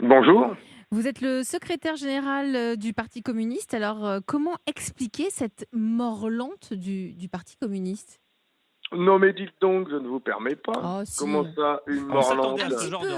Bonjour. Vous êtes le secrétaire général euh, du Parti communiste. Alors, euh, comment expliquer cette mort lente du, du Parti communiste? Non mais dites donc, je ne vous permets pas. Oh, si. Comment ça, une de peu,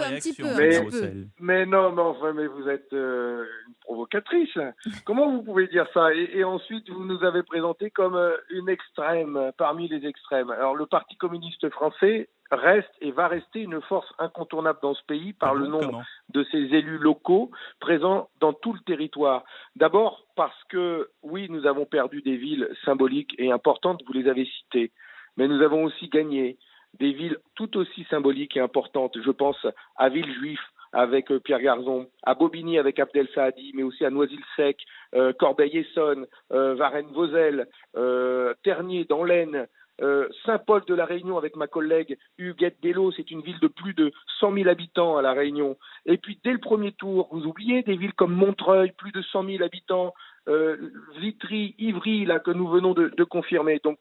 un petit réaction. peu, un Mais- petit peu. Mais non, mais enfin, mais vous êtes euh, une provocatrice. Comment vous pouvez dire ça? Et, et ensuite, vous nous avez présenté comme euh, une extrême parmi les extrêmes. Alors, le Parti communiste français reste et va rester une force incontournable dans ce pays par Ah le bon, nombre comment? de ces élus locaux présents dans tout le territoire. D'abord parce que, oui, nous avons perdu des villes symboliques et importantes, vous les avez citées, mais nous avons aussi gagné des villes tout aussi symboliques et importantes. Je pense à Villejuif avec euh, Pierre Garzon, à Bobigny avec Abdel Saadi, mais aussi à Noisy-le-Sec, euh, Corbeil-Essonne, euh, Varennes-Vauzelles, Ternier dans l'Aisne, Saint-Paul de la Réunion avec ma collègue Huguette Dello, c'est une ville de plus de 100 000 habitants à la Réunion. Et puis dès le premier tour, vous oubliez des villes comme Montreuil, plus de 100 000 habitants, Vitry, Ivry, là que nous venons de, de confirmer. Donc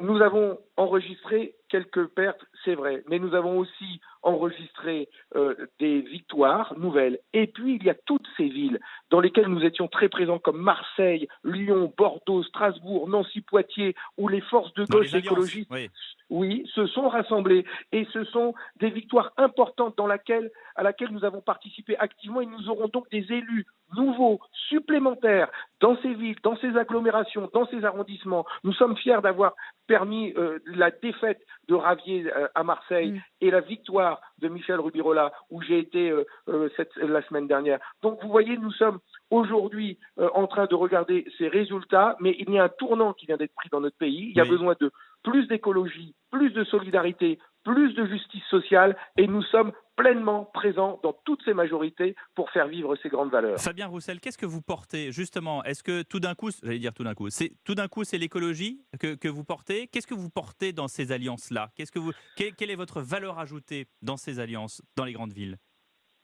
nous avons enregistré quelques pertes, c'est vrai, mais nous avons aussi enregistré euh, des victoires nouvelles. Et puis il y a toutes ces villes dans lesquelles nous étions très présents, comme Marseille, Lyon, Bordeaux, Strasbourg, Nancy, Poitiers, où les forces de gauche écologistes oui. oui, se sont rassemblés et ce sont des victoires importantes dans laquelle, à laquelle nous avons participé activement et nous aurons donc des élus nouveaux, supplémentaires dans ces villes, dans ces agglomérations, dans ces arrondissements. Nous sommes fiers d'avoir permis euh, la défaite de Ravier euh, à Marseille Mm. et la victoire de Michel Rubirola où j'ai été euh, euh, cette, la semaine dernière. Donc vous voyez, nous sommes aujourd'hui euh, en train de regarder ces résultats, mais il y a un tournant qui vient d'être pris dans notre pays. Il y a Oui. besoin de plus d'écologie, plus de solidarité, plus de justice sociale, et nous sommes pleinement présents dans toutes ces majorités pour faire vivre ces grandes valeurs. Fabien Roussel, qu'est-ce que vous portez justement? Est-ce que tout d'un coup, j'allais dire tout d'un coup, c'est tout d'un coup c'est l'écologie que, que vous portez? Qu'est-ce que vous portez dans ces alliances-là? Qu'est-ce que vous quelle, quelle est votre valeur ajoutée dans ces alliances dans les grandes villes?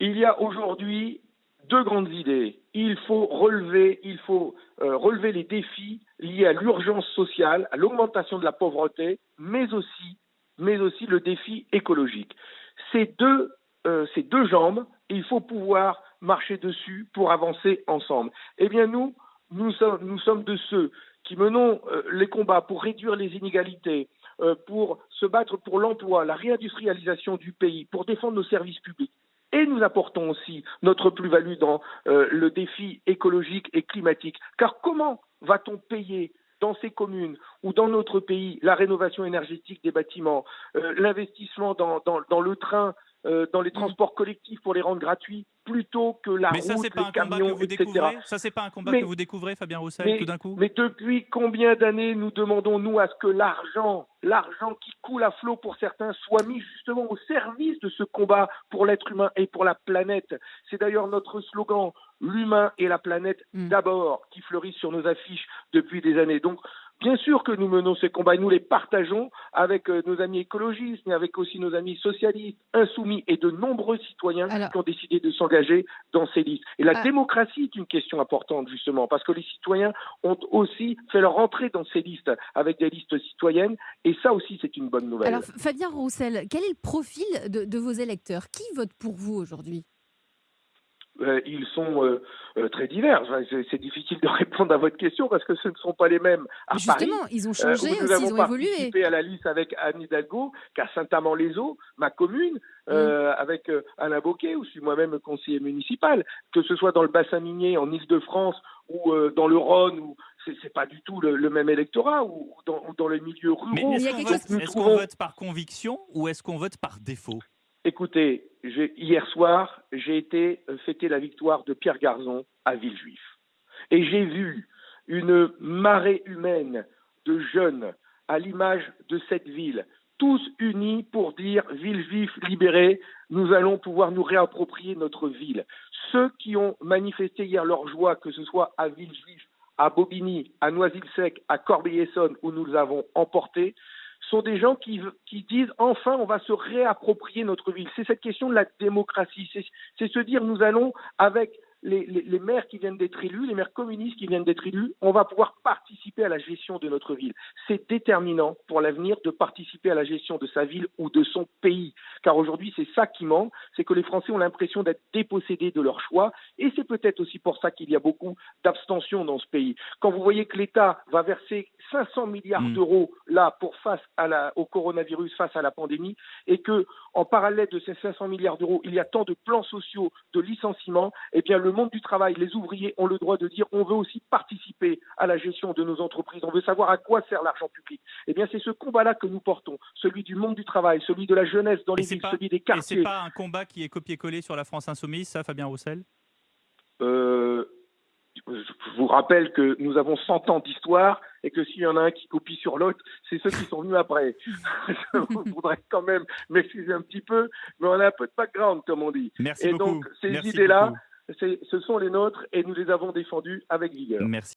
Il y a aujourd'hui deux grandes idées. Il faut relever, il faut euh, relever les défis liés à l'urgence sociale, à l'augmentation de la pauvreté, mais aussi, mais aussi le défi écologique. Ces deux, euh, ces jambes, il faut pouvoir marcher dessus pour avancer ensemble. Eh bien, nous, nous sommes, de ceux qui menons euh, les combats pour réduire les inégalités, euh, pour se battre pour l'emploi, la réindustrialisation du pays, pour défendre nos services publics. Et nous apportons aussi notre plus-value dans le défi écologique et climatique. Car comment va-t-on payer dans ces communes ou dans notre pays la rénovation énergétique des bâtiments, euh, l'investissement dans, le train, euh, dans les transports collectifs pour les rendre gratuits, plutôt que la Mais ça route, pas les un combat que camions, vous etc. découvrez? Ça c'est pas un combat Mais- que vous découvrez Fabien Roussel mais- tout d'un coup? Mais depuis combien d'années nous demandons, nous, à ce que l'argent, l'argent qui coule à flot pour certains, soit mis justement au service de ce combat pour l'être humain et pour la planète? C'est d'ailleurs notre slogan, l'humain et la planète Mm. d'abord, qui fleurit sur nos affiches depuis des années. Donc, bien sûr que nous menons ces combats et nous les partageons avec euh, nos amis écologistes, mais avec aussi nos amis socialistes, insoumis et de nombreux citoyens Alors- qui ont décidé de s'engager dans ces listes. Et la Ah. démocratie est une question importante, justement, parce que les citoyens ont aussi fait leur entrée dans ces listes avec des listes citoyennes, et ça aussi, c'est une bonne nouvelle. Alors, Fabien Roussel, quel est le profil de, de vos électeurs? Qui vote pour vous aujourd'hui? Euh, ils sont euh, euh, très divers. Enfin, c'est- C'est difficile de répondre à votre question parce que ce ne sont pas les mêmes à Paris. Justement, ils ont Euh, changé nous aussi, avons ils ont évolué. participé à la liste avec Anne Hidalgo, qu'à Saint-Amand-les-Eaux, ma commune, euh, avec euh, Alain Boquet, où je suis moi-même conseiller municipal, que ce soit dans le bassin minier en Ile-de-France ou euh, dans le Rhône, où c'est c'est pas du tout le, le même électorat, ou, ou dans, ou dans les milieux ruraux. Mais il y est-ce a qu'on quelque vote, chose- Nous est-ce qu'on trouvons- vote par conviction ou est-ce qu'on vote par défaut? Écoutez, hier soir, j'ai été euh, fêter la victoire de Pierre Garzon à Villejuif. Et j'ai vu une marée humaine de jeunes à l'image de cette ville, tous unis pour dire Villejuif libéré, nous allons pouvoir nous réapproprier notre ville. Ceux qui ont manifesté hier leur joie, que ce soit à Villejuif, à Bobigny, à Noisy-le-Sec, à Corbeil-Essonne, où nous avons emporté, sont des gens qui, qui disent enfin on va se réapproprier notre ville. C'est cette question de la démocratie. C'est se dire nous allons avec les, les, maires qui viennent d'être élus, les maires communistes qui viennent d'être élus, on va pouvoir participer à la gestion de notre ville. C'est déterminant pour l'avenir de participer à la gestion de sa ville ou de son pays. Car aujourd'hui, c'est ça qui manque, c'est que les Français ont l'impression d'être dépossédés de leur choix. Et c'est peut-être aussi pour ça qu'il y a beaucoup d'abstention dans ce pays. Quand vous voyez que l'État va verser 500 milliards mm. d'euros là pour face à la, au coronavirus, face à la pandémie, et que en parallèle de ces 500 milliards d'euros, il y a tant de plans sociaux, de licenciements, eh bien le monde du travail, les ouvriers ont le droit de dire on veut aussi participer à la gestion de nos entreprises, on veut savoir à quoi sert l'argent public. Eh bien c'est ce combat-là que nous portons, celui du monde du travail, celui de la jeunesse dans les villes, celui des quartiers. Et c'est pas un combat qui est copié-collé sur la France insoumise, ça, Fabien Roussel? Euh, je vous rappelle que nous avons 100 ans d'histoire et que s'il y en a un qui copie sur l'autre, c'est ceux qui sont venus après. je voudrais quand même m'excuser un petit peu, mais on a un peu de background, comme on dit. Merci et donc, ces idées-là, ce sont les nôtres et nous les avons défendues avec vigueur. Merci.